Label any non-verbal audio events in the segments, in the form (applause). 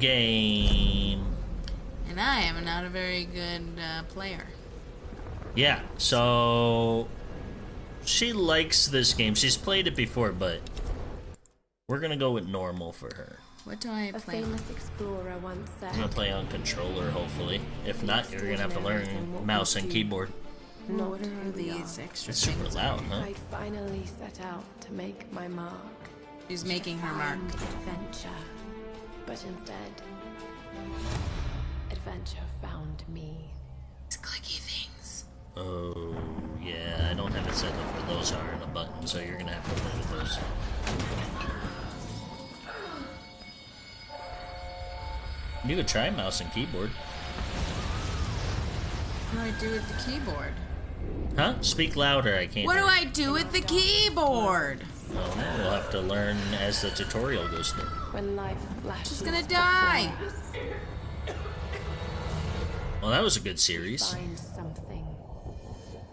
game. And I am not a very good uh, player. Yeah, so she likes this game. She's played it before, but we're gonna go with normal for her. What do I A play? on? famous explorer once said, I'm gonna play on controller, hopefully. If not, you're gonna have to learn mouse and keyboard. "Not What are these are." extra It's super loud, huh? I finally set out to make my mark. She's making her mark. Adventure. But instead, adventure found me. These clicky things. Oh, yeah, I don't have it set up where those are in a button, so you're gonna have to play with those. You could try mouse and keyboard. What do I do with the keyboard? Huh? Speak louder, I can't What do. I do with the keyboard? Well, we'll have to learn as the tutorial goes through. When life flashes. She's gonna die. us, Well, that was a good series. Find something.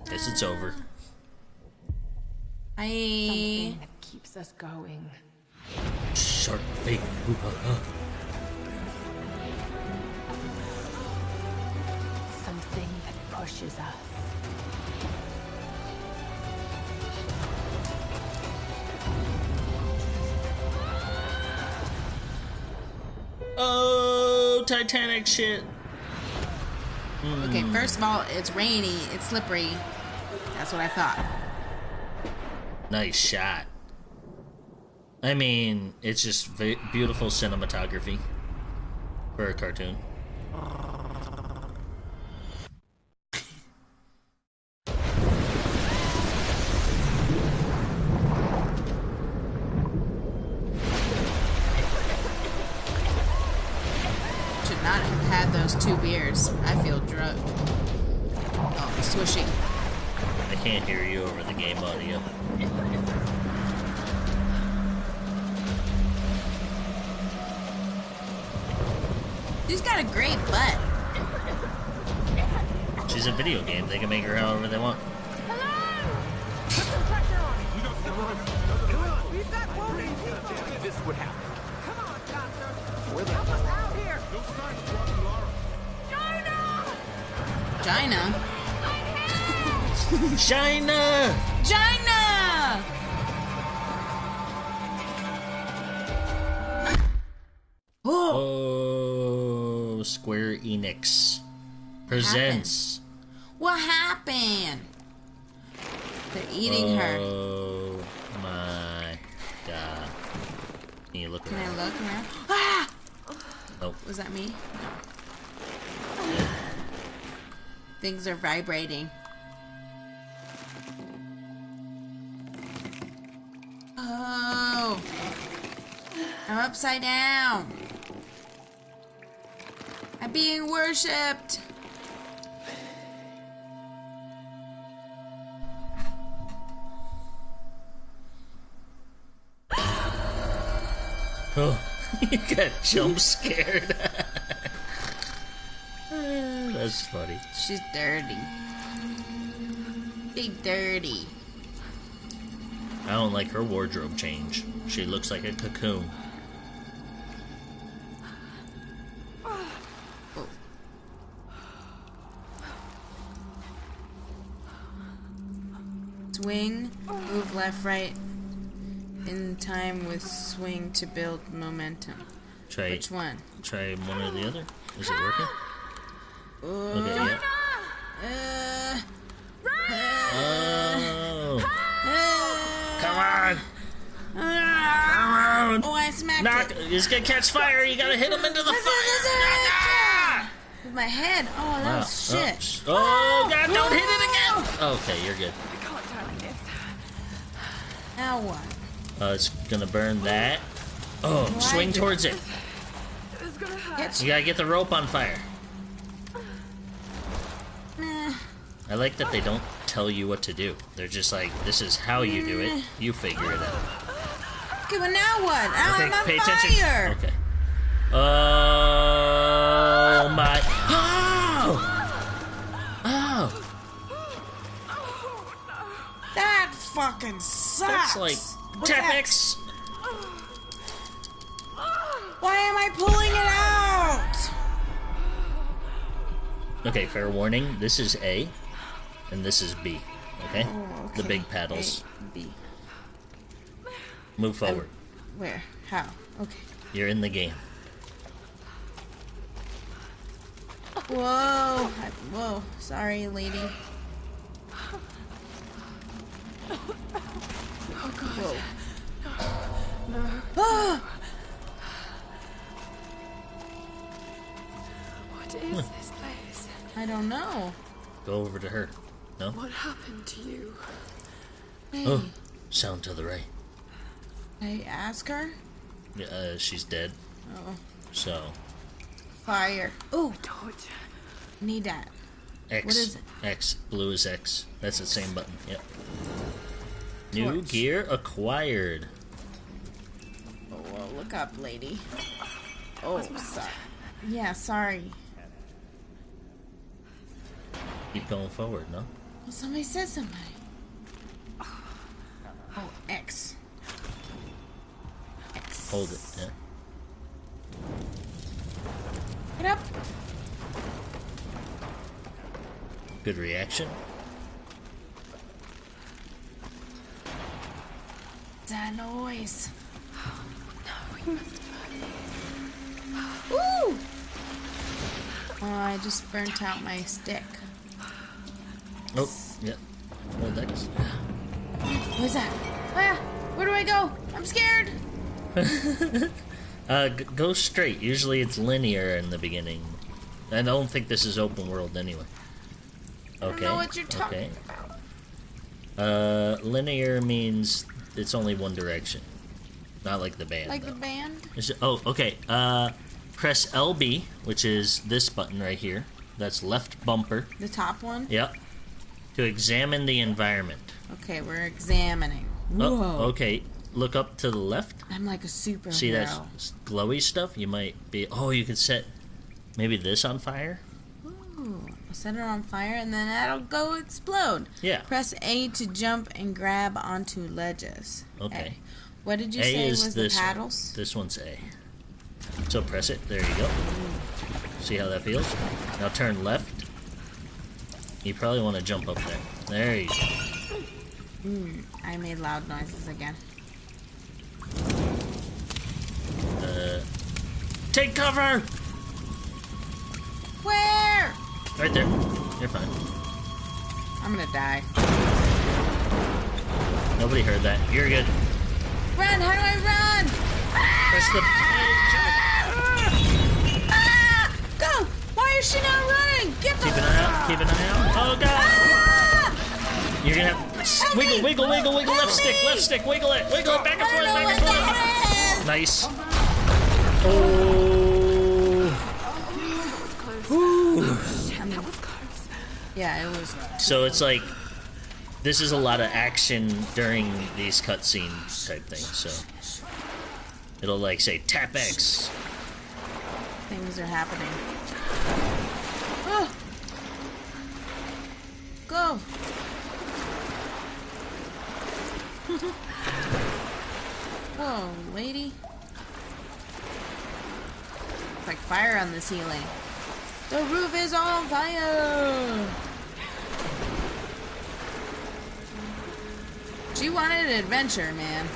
Guess it's over. I. Something that keeps us going. Shark bait. Ooh, ha, ha. Something that pushes us. Titanic shit. Okay, hmm. first of all, it's rainy, it's slippery. That's what I thought. Nice shot. I mean, it's just v- beautiful cinematography for a cartoon. Should not have had those two beers. I feel drunk. Oh, swishing. I can't hear you over the game audio. She's got a great butt. She's a video game. They can make her however they want. This would happen. Gina. China! (laughs) Gina! Oh, Oh, Square Enix presents. what happened? They're eating her. Oh my god. Can you look Can I around? look around? Ah! Nope. Was that me? No. Things are vibrating. Oh. I'm upside down. I'm being worshipped. Oh, (laughs) you got jump scared. (laughs) That's funny. She's dirty. Big dirty. I don't like her wardrobe change. She looks like a cocoon. Swing, move left, right in time with swing to build momentum. Try Which one? try one or the other. Is it working? Uh, Okay, yeah. uh, Oh, uh, come on! uh, Come oh, I smacked Knock! it. It's gonna catch fire. You gotta hit him into the fire. With my head. Oh, that Wow. was shit. Oh, oh God! Don't hit it again. Okay, you're good. Now what? Uh, it's gonna burn that. Oh, swing towards it. Get You gotta get the rope on fire. I like that they don't tell you what to do. They're just like, this is how you do it. Mm. You figure it out. Okay, well now what? Okay, I'm on pay fire. Attention. Okay. Oh my! Oh! Oh! That fucking sucks. That's like Tepex. Why am I pulling it out? Okay, fair warning. This is A and this is B. Okay, Oh, the big paddles. A, B. Move forward. Where? How? Okay. You're in the game. Whoa! I, whoa! Sorry, lady. Oh god. Whoa! No. Ah! What is this place? I don't know. Go over to her. No. What happened to you? Hey, Oh, sound to the right. I ask her. Yeah, Uh, she's dead. Oh, So fire! Oh, Torch. need that. X. What is it? X. Blue is X. That's the same button. Yep. New gear acquired. Oh, well, look up, lady. Oh, sorry. Yeah, sorry. Keep going forward. No. Well, somebody said something. Oh, X. X. Hold it. Yeah. Get up. Good reaction. That noise. No, We must Ooh! Oh, I just burnt out my stick. Oh. Yep. Hold X. What's that? Ah! Where do I go? I'm scared. (laughs) Uh, g- go straight. Usually it's linear in the beginning. I don't think this is open world anyway. don't Okay. know what you're talking okay. Uh, linear means it's only one direction, not like the band. Like though. the band? Oh, okay. Uh, press LB, which is this button right here. That's left bumper. The top one? Yep. To examine the environment. Okay, we're examining. Oh, Whoa. okay. Look up to the left. I'm like a superhero. See that glowy stuff? You might be. Oh, you could set maybe this on fire. Ooh, I'll set it on fire and then that'll go explode. Yeah. Press A to jump and grab onto ledges. Okay. A. What did you A say is was this the one. paddles? This one's A. So press it. There you go. See how that feels? Now turn left. You probably want to jump up there. There you go. Mm, I made loud noises again. Uh, take cover! Where? Right there. You're fine. I'm gonna die. Nobody heard that. You're good. Run! How do I run? Press the. Why is she not running? Get the. Keep an eye out. Keep an eye out. Oh god! Ah! You're gonna have wiggle, me! wiggle, wiggle, wiggle. Help Left stick, left stick. Wiggle it, wiggle it back and I forth, back and forth. Nice. Oh. That. Yeah, it was. So it's like this is a lot of action during these cutscenes type things. So it'll like say tap X. Things are happening. Go! (laughs) Whoa, lady. It's like fire on the ceiling. The roof is on fire! She wanted an adventure, man.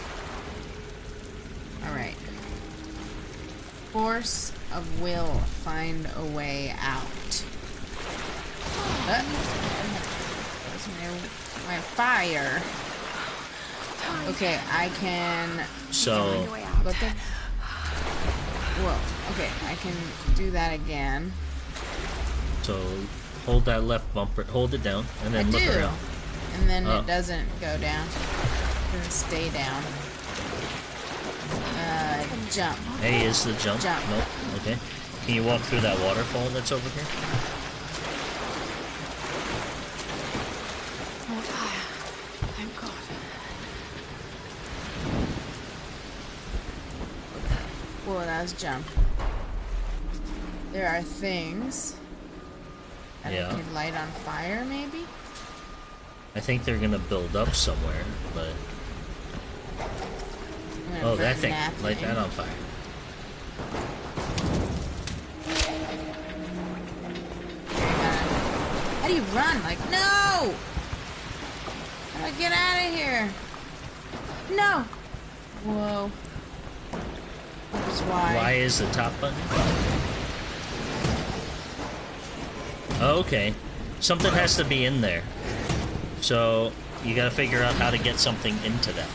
Alright. Force of will find a way out. Uh, my, fire. Okay, I can So look at. Whoa. Okay, I can do that again. so hold that left bumper, hold it down, and I then look do. around. And then Oh. it doesn't go down. It stay down. Uh, jump. A is the jump. Jump. Nope. Okay. Can you walk through that waterfall that's over here? More fire. Thank God. That jump. There are things that Yeah. I could light on fire, maybe? I think they're gonna build up somewhere, but oh, that thing, light thing. that on fire. How do you run? Like, no! How do I get out of here? No! Whoa. Why. Y is the top button. Okay. Something has to be in there. So, you gotta figure out how to get something into that.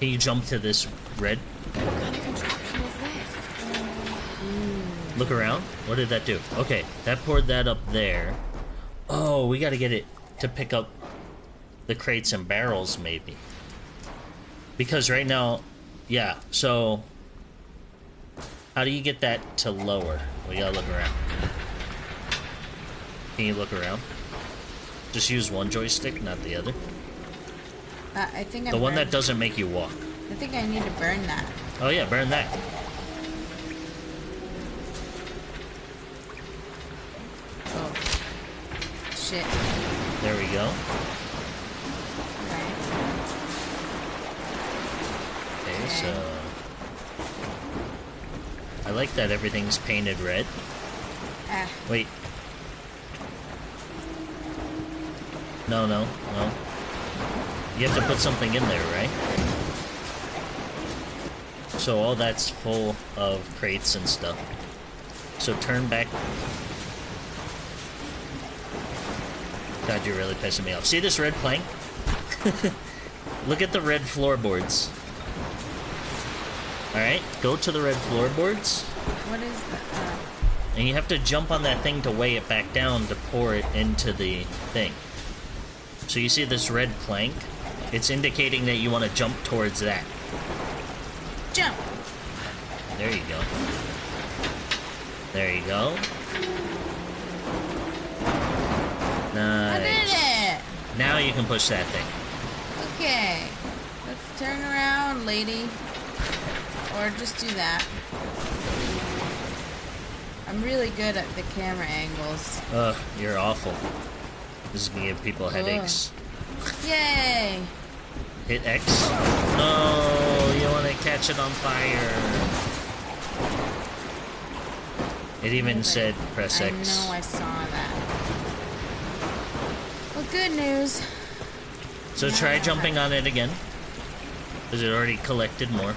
Can you jump to this red? What kind of contraption is this? Look around. What did that do? Okay, that poured that up there. Oh, we gotta get it to pick up the crates and barrels, maybe. Because right now, yeah, so... How do you get that to lower? We gotta look around. Can you look around? Just use one joystick, not the other. Uh, I think I The one that doesn't make you walk. I think I need to burn that. Oh yeah, burn that. Oh. Shit. There we go. So... I like that everything's painted red. Ah, Wait. No, no, no. You have to put something in there, right? So all that's full of crates and stuff. So turn back. God, you're really pissing me off. See this red plank? (laughs) Look at the red floorboards. Alright, go to the red floorboards. what is that? And you have to jump on that thing to weigh it back down to pour it into the thing. So you see this red plank? It's indicating that you want to jump towards that. jump! There you go. There you go. I did Nice. it! Now you can push that thing. Okay. Let's turn around, lady. Or just do that. I'm really good at the camera angles. Ugh, you're awful. This is gonna give people headaches. Yay! Hit X. No, you want to catch it on fire. It even said press I X. know I saw that. Well, good news. So try jumping on it again. Because it already collected more.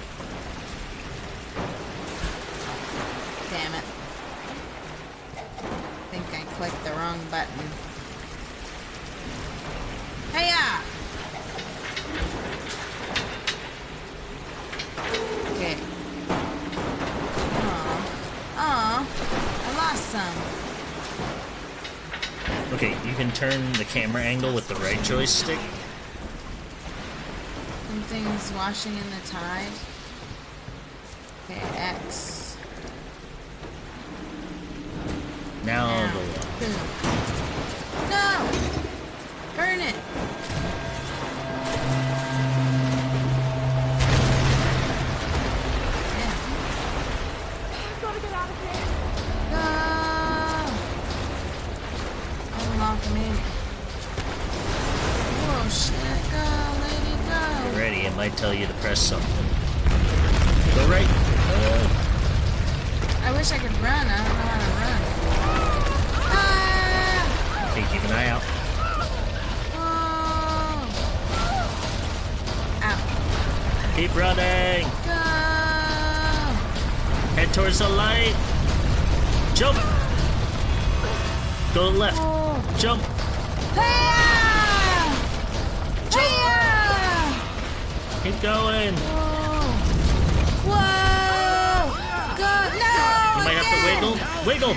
Damn it. I think I clicked the wrong button. Hiya! Okay. Aw. Aw. I lost some. Okay, you can turn the camera angle with the right joystick. Something's washing in the tide. Okay, X. Now Now. the might tell you to press something. Go right. Uh, I wish I could run. I don't know how to run. Ah! okay, keep an eye out. Oh! Ow. Keep running. Go! Head towards the light. Jump. Go left. Oh! Jump. Going. Whoa! Whoa! Go! No! You might have to wiggle. Wiggle.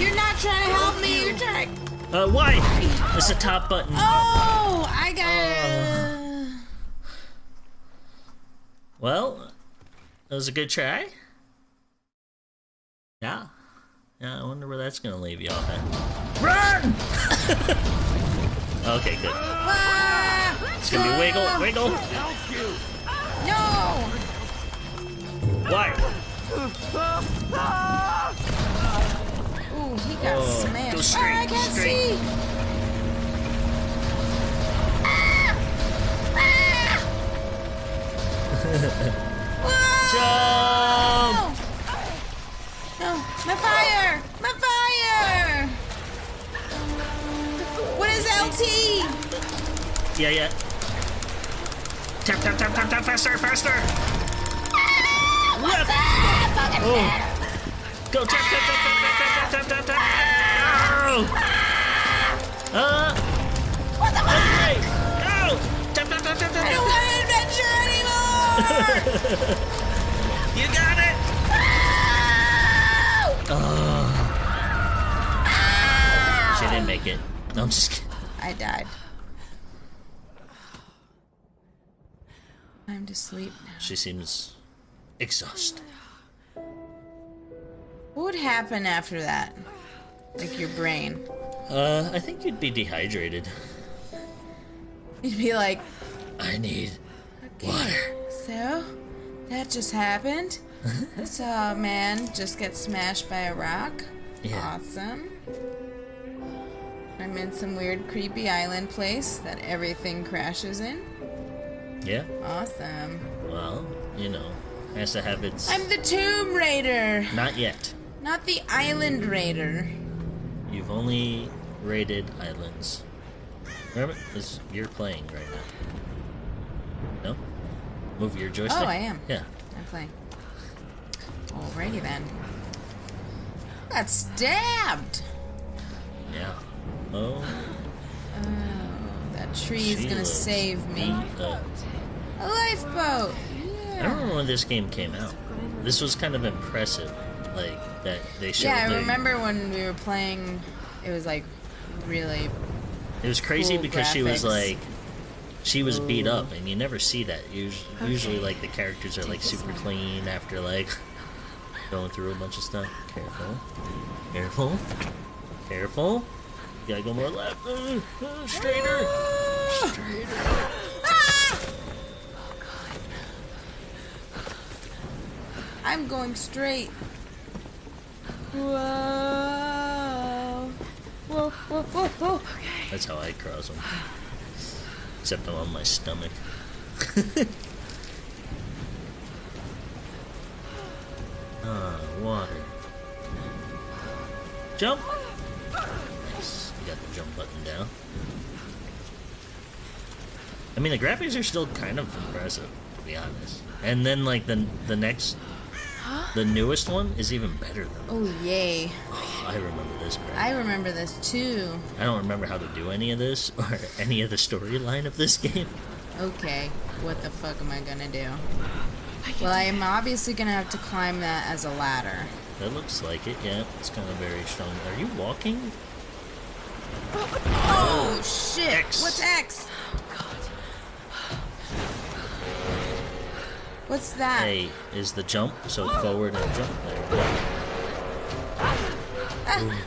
You're not trying to help me. You're trying. Uh, why? It's the top button. Oh! I got it. Well, that was a good try. Yeah. Yeah, I wonder where that's gonna leave you off at. Run! (laughs) okay, good. Ah! It's gonna be wiggle, ah! wiggle. No! Why? Ooh, he got oh, smashed. Ah, go straight, oh, I can't straight. see! Ah! Ah! (laughs) Jump! No, my fire! My fire! What is LT? Yeah, yeah. Tap, tap, tap, tap, tap, faster, faster! What? Oh. Go, tap, tap, tap, tap, tap, tap, tap, tap, tap! Oh. Uh. What the fuck? Go! Tap, tap, tap, tap, I tap, don't tap. want adventure anymore! You got it! Oh. She didn't make it. No, I'm just kidding. I died. Time to sleep now. She seems exhausted. What would happen after that? Like your brain. Uh, I think you'd be dehydrated. You'd be like, I need water. so that just happened. (laughs) Saw a man just get smashed by a rock. Yeah. Awesome. I'm in some weird, creepy island place that everything crashes in. Yeah. Awesome. Well, you know, has to have its. I'm the Tomb Raider, Not yet. not the Island Raider. You've only raided islands. Remember, this you're playing right now. No. Move your joystick. Oh, I am. Yeah. I'm playing. Alrighty then. Got stabbed. Yeah. Oh. Oh, that tree's she gonna looks save me. beat. A lifeboat. I don't remember when this game came out. This was kind of impressive, like that they showed. Yeah, I the- remember when we were playing. It was like really. It was crazy cool because she was like, she was beat up, and you never see that. Usually, usually like the characters are like super clean after like (laughs) going through a bunch of stuff. Careful, careful, careful. You gotta go more left. Uh, uh, straighter, straighter. I'm going straight. Whoa. Whoa, whoa, whoa, whoa. That's how I cross them. Except I'm on my stomach. (laughs) ah, water. Jump! Nice. You got the jump button down. I mean, the graphics are still kind of impressive, to be honest. And then, like, the, the next, the newest one is even better than Oh, yay. oh, (sighs) I remember this crap. I remember this too. I don't remember how to do any of this (laughs) or any of the storyline of this (laughs) game. Okay, what the fuck am I gonna do? Well, I am obviously gonna have to climb that as a ladder. That looks like it, yeah. It's kind of very strong. Are you walking? Oh, shit! X. What's X? What's that? A is the jump, so forward and jump. There we go. Ah,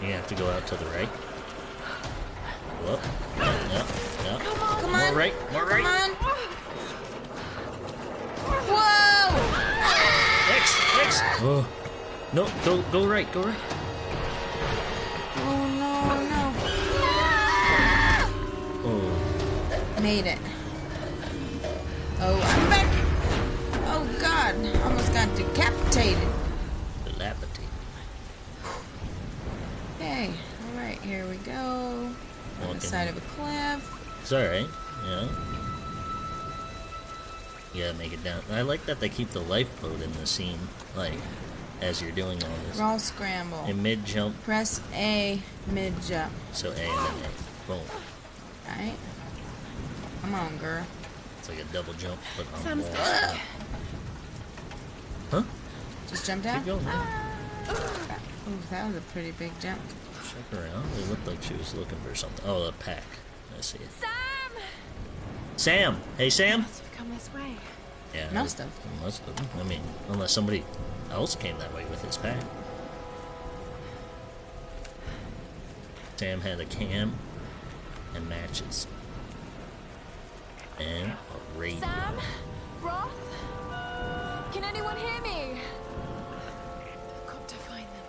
You have to go out to the right. Go up. Yeah, yeah, yeah. come More on! right, more Come right. on! Whoa! X, X. Oh. No, go, go right, go right. Oh no, Oh, no. Made it. Oh, I'm back! Oh god, almost got decapitated. dilapidate. Okay, alright, here we go. On the side of a cliff. It's alright, yeah. You gotta make it down. I like that they keep the lifeboat in the scene, like, as you're doing all this. Roll scramble. In mid jump, Press A mid jump. so A and then A. Boom. Alright. Come on, girl. It's like a double jump, but on Sam's walls. Ugh. Huh? Just jump down? Keep going. man. Ah. Ooh, that was a pretty big jump. Check around. It looked like she was looking for something. Oh, a pack. I see it. Sam! Sam! Hey, Sam! Must have come this way. Yeah. Must have. Must have. I mean, unless somebody else came that way with his pack. Sam had a cam and matches. And a radio. Sam? Roth? Can anyone hear me? I've got to find them.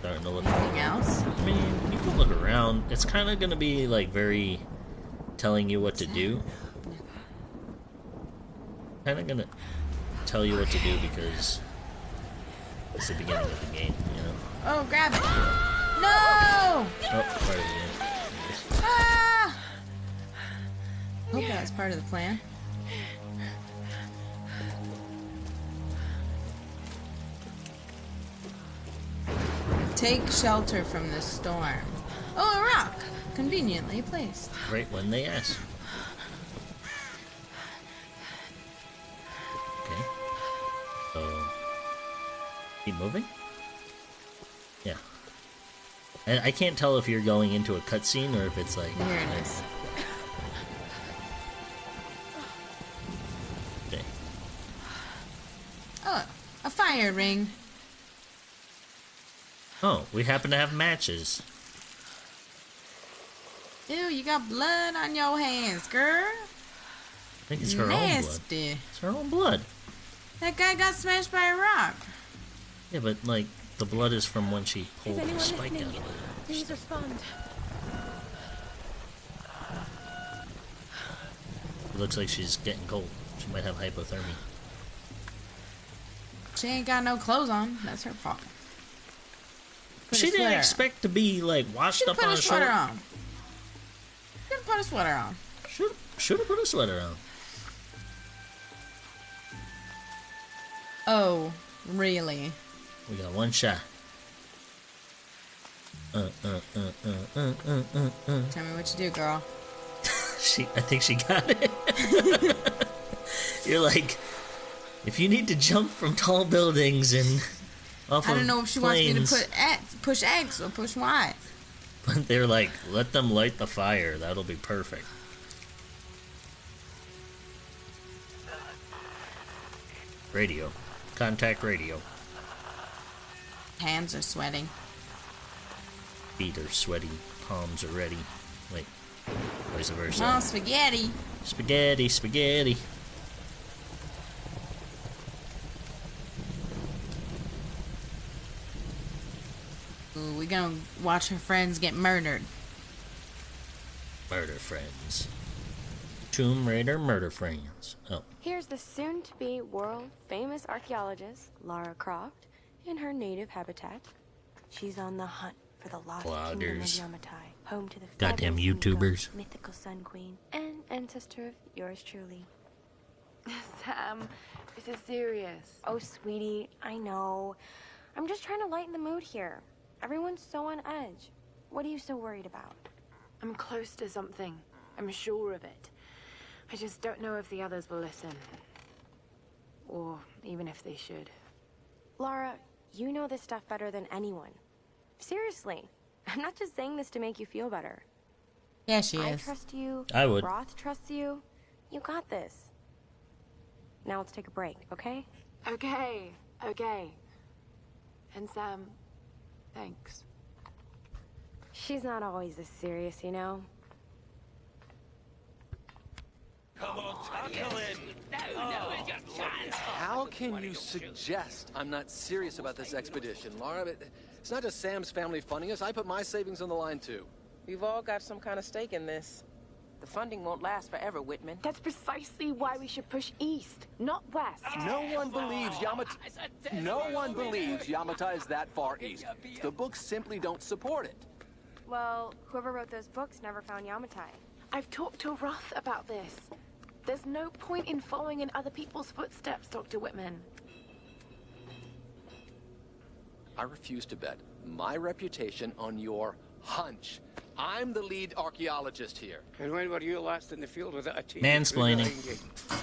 Starting to look. Anything else? I mean, you can look around. It's kind of going to be like very telling you what to do. Kind of going to tell you what to do because it's the beginning of the game, you know. Oh, grab it. Ah! No! Oh, part of Hope that was part of the plan. Take shelter from the storm. Oh, a rock! Conveniently placed. Right when they ask. Okay. So keep moving? Yeah. And I can't tell if you're going into a cutscene or if it's like Here it is. Fire ring. Oh, we happen to have matches. Ew, you got blood on your hands, girl. I think it's her own blood. It's her own blood. That guy got smashed by a rock. Yeah, but like the blood is from when she pulled the spike listening? out of it. Please respond. It looks like she's getting cold. She might have hypothermia. She ain't got no clothes on. That's her fault. Put she didn't expect to be like washed up on a sweater shore. on. Should put a sweater on. Should should have put a sweater on. Oh, really? We got one shot. Uh uh uh uh uh uh uh. uh. Tell me what you do, girl. (laughs) She, I think she got it. (laughs) You're like, if you need to jump from tall buildings and off I don't know if she planes, wants me to put X, push X or push Y. But they're like, let them light the fire. That'll be perfect. Radio. Contact radio. Hands are sweating. Feet are sweaty. Palms are ready. Wait. Vice versa. Oh, spaghetti. Spaghetti, spaghetti. Ooh, watch her friends get murdered. Murder friends. Tomb Raider murder friends. Oh, Here's the soon to be world famous archaeologist, Lara Croft, in her native habitat. She's on the hunt for the lost kingdom of Yamatai, home to the Goddamn fabulous Miko, YouTubers. mythical Sun Queen, and ancestor of yours truly. (laughs) Sam, this is serious. Oh, sweetie, I know. I'm just trying to lighten the mood here. Everyone's so on edge. What are you so worried about? I'm close to something. I'm sure of it. I just don't know if the others will listen. Or even if they should. Lara, you know this stuff better than anyone. Seriously, I'm not just saying this to make you feel better. Yeah, she I is. I trust you. I would. Roth trusts you. You got this. Now let's take a break, okay? Okay, okay. And Sam, thanks. She's not always this serious, you know? Come on, talk! Oh. How can you suggest I'm not serious about this expedition, Lara? It's not just Sam's family funding us. I put my savings on the line, too. We've all got some kind of stake in this. The funding won't last forever, Whitman. That's precisely why we should push east, not west. No one believes Yamata... No one believes Yamatai is that far east. The books simply don't support it. Well, whoever wrote those books never found Yamatai. I've talked to Roth about this. There's no point in following in other people's footsteps, Dr. Whitman. I refuse to bet my reputation on your hunch. I'm the lead archaeologist here. And when were you last in the field without a team? Mansplaining.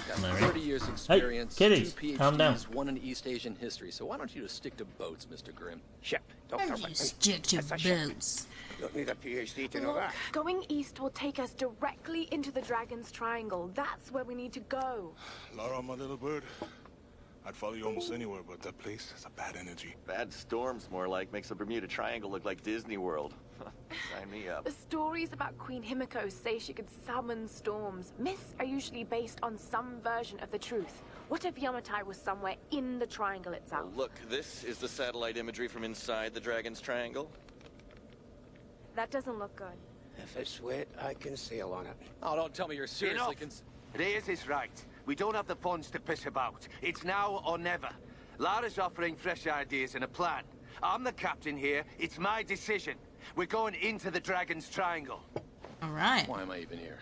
Got Am I right? 30 years experience, kitties, two PhDs, calm down. one in East Asian history. So why don't you just stick to boats, Mr. Grim? Ship, Dr. You Whitman. stick to That's a ship. boots. Don't need a PhD to know Look, that. going east will take us directly into the Dragon's Triangle. That's where we need to go. Lara, my little bird. I'd follow you almost anywhere, but that place has a bad energy. Bad storms, more like, makes the Bermuda Triangle look like Disney World. (laughs) Sign me up. The stories about Queen Himiko say she could summon storms. Myths are usually based on some version of the truth. What if Yamatai was somewhere in the triangle itself? Look, this is the satellite imagery from inside the Dragon's Triangle. That doesn't look good. If it's wet, I can sail on it. Oh, don't tell me you're seriously Enough. cons- Reyes is right. We don't have the funds to piss about. It's now or never. Lara's offering fresh ideas and a plan. I'm the captain here. It's my decision. We're going into the Dragon's Triangle. All right. Why am I even here?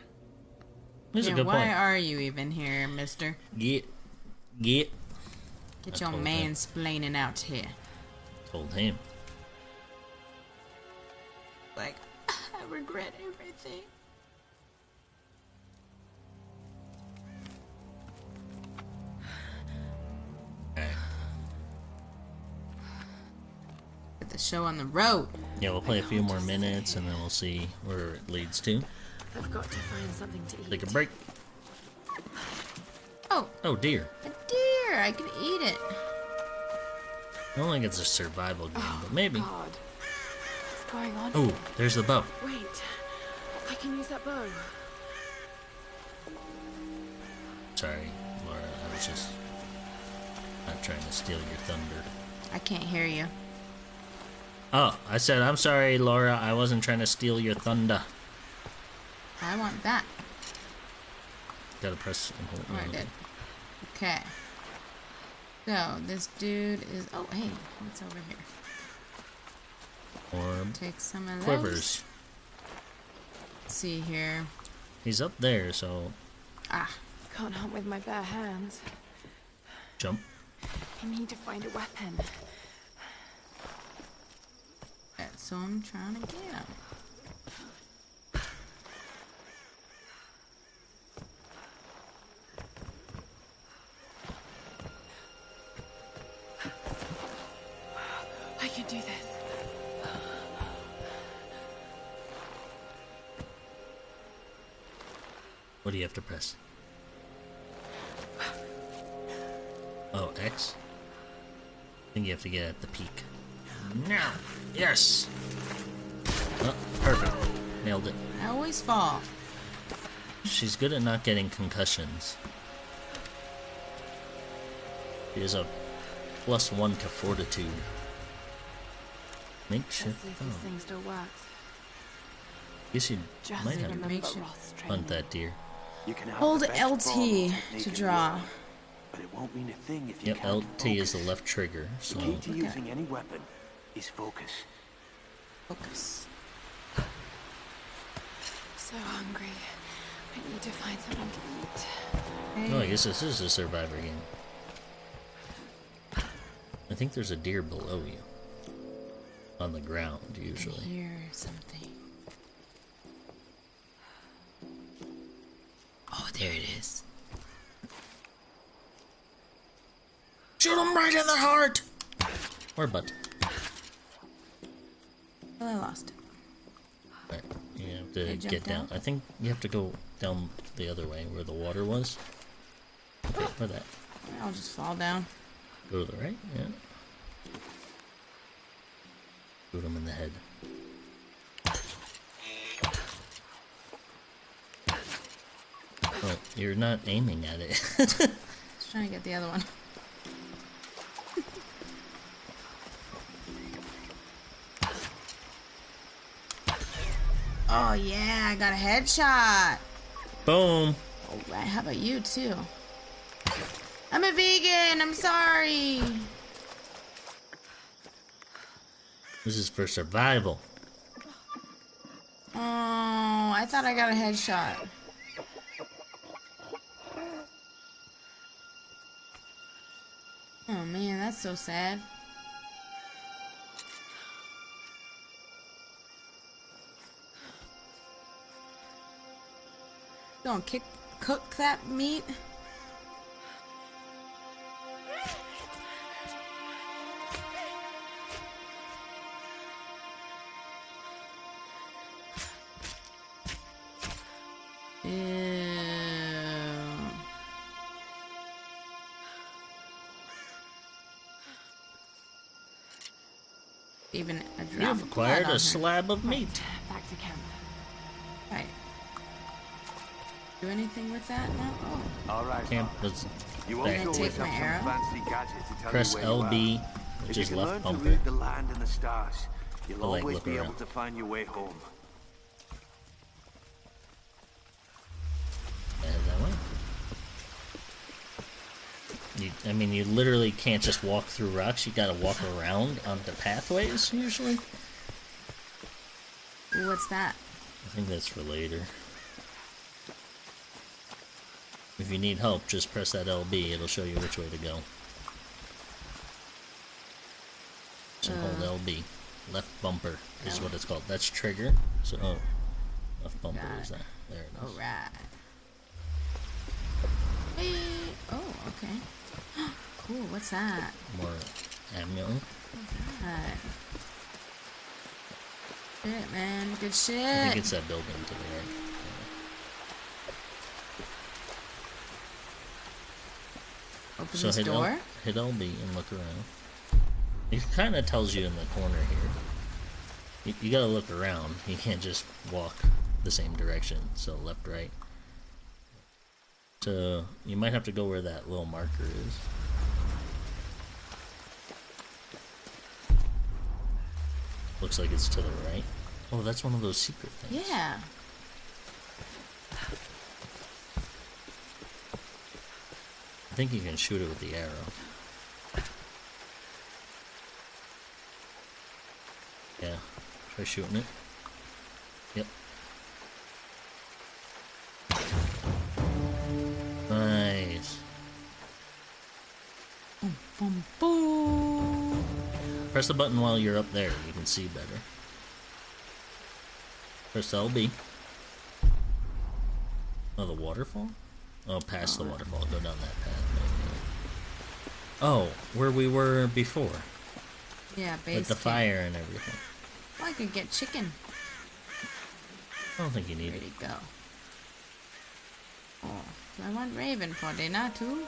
Here's yeah, a good why point. are you even here, mister? Get, get. Get I your told him. out here. Told him. Like, (laughs) I regret everything. The show on the road. Yeah, we'll play a few more minutes and then we'll see where it leads to. I've got to find something to eat. Take a break. Oh, Oh dear. a deer! I can eat it. I don't think it's a survival game, but oh, maybe. God. What's going on? Oh, there's the bow. Wait. I can use that bow. Sorry, Laura. I was just not trying to steal your thunder. I can't hear you. Oh, I said I'm sorry, Laura. I wasn't trying to steal your thunder. I want that. Gotta press and hold. Oh, I did. Okay. So, this dude is. Oh, hey, what's over here? Or Take some of those. quivers. Let's see here. He's up there, so Ah, Can't hunt with my bare hands. jump. I need to find a weapon. That's so I'm trying to get him. I can do this. What do you have to press? Oh, X? I think you have to get at the peak. Now! Yes! Oh, perfect. Nailed it. I always fall. She's good at not getting concussions. She has a plus one to fortitude. Let's Makeshift. see if this Oh, thing still works. guess you Just might have remember Makeshift. Roth's hunt that deer. You can Hold LT to draw. world, But it won't mean a thing if you Yep, can't LT is the left trigger, so The key to using any weapon is focus. Focus. (sighs) So hungry. I need to find something to eat. Oh, I guess this is a survivor game. I think there's a deer below you. On the ground, I usually. hear something. Oh, there it is. Shoot him right in the heart! Or butt. Well, I lost. Right, you have Can I to get down. I think you have to go down the other way where the water was. Okay, or that. I'll just fall down. Go to the right, yeah. Shoot him in the head. Oh, you're not aiming at it. (laughs) Just trying to get the other one. Oh yeah, I got a headshot. Boom! Alright, how about you too? I'm a vegan, I'm sorry. This is for survival. Oh, I thought I got a headshot. Oh man, that's so sad. Gonna kick, cook that meat? Ew. Even a drop You've acquired a slab of meat. Anything with that now? Oh, All right. Camp was You there. won't always Take my arrow? fancy gadget to tell Press you where you LB, which is left bumper. the land and the stars, you'll The leg always look be around. able to find your way home. Yeah, that way. You, I mean, you literally can't just walk through rocks. You gotta walk around on the pathways, usually. What's that? I think that's for later. If you need help, just press that LB. It'll show you which way to go. So hold Uh. LB. Left bumper is what it's called. That's trigger. So oh, left bumper is that. There it is. Alright. Hey. Oh, okay. (gasps) cool, what's that? More ammo. Alright. Shit, man. Good shit. I think it's that building to the right. Open So this hit, L- door. hit LB and look around. It kind of tells you in the corner here. You, you gotta look around. You can't just walk the same direction. So left, right. So you might have to go where that little marker is. Looks like it's to the right. Oh, that's one of those secret things. Yeah. I think you can shoot it with the arrow. Yeah. Try shooting it. Yep. Nice. Boom, boom. Press the button while you're up there. You can see better. Press LB. Oh, the waterfall? Oh, past the waterfall. Go down that path. Oh, where we were before. Yeah, base With the camp. fire and everything. Oh, I could get chicken. I don't think you need Where'd it go? Oh, so I want Raven for dinner too.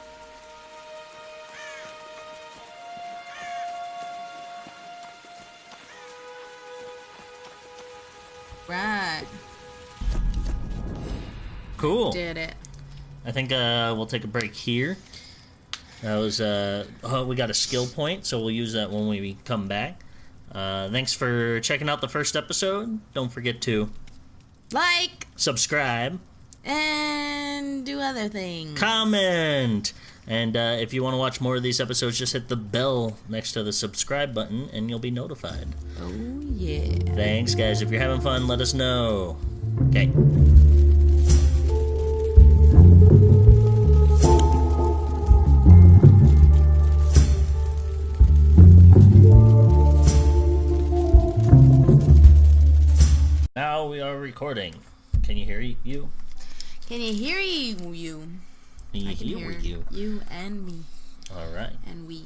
Right, Cool. did it. I think uh, we'll take a break here. That was uh, oh, we got a skill point, so we'll use that when we come back. Uh, thanks for checking out the first episode. Don't forget to Like subscribe, and do other things. comment, and uh, if you want to watch more of these episodes, just hit the bell next to the subscribe button, and you'll be notified. Oh yeah. Thanks, guys. If you're having fun, let us know. Okay. Recording. Can you hear you? Can you hear you? You. Can you I can hear hear you? you and me All right. and we.